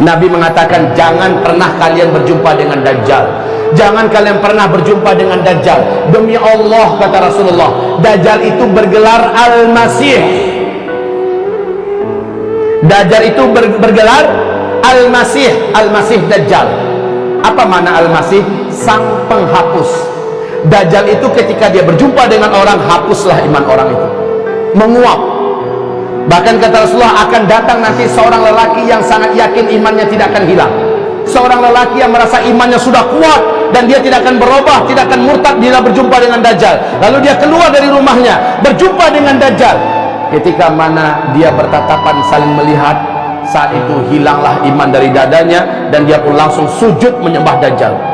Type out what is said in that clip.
Nabi mengatakan jangan pernah kalian berjumpa dengan Dajjal. Jangan kalian pernah berjumpa dengan Dajjal. Demi Allah kata Rasulullah Dajjal itu bergelar Al-Masih. Dajjal itu ber, bergelar Al-Masih Al-Masih Dajjal. Apa makna Al-Masih? Sang penghapus. Dajjal itu ketika dia berjumpa dengan orang hapuslah iman orang itu. Menguap bahkan kata Rasulullah akan datang nanti seorang lelaki yang sangat yakin imannya tidak akan hilang. Seorang lelaki yang merasa imannya sudah kuat dan dia tidak akan berubah tidak akan murtad bila berjumpa dengan Dajjal. Lalu dia keluar dari rumahnya berjumpa dengan Dajjal. Ketika mana dia bertatapan saling melihat saat itu hilanglah iman dari dadanya dan dia pun langsung sujud menyembah Dajjal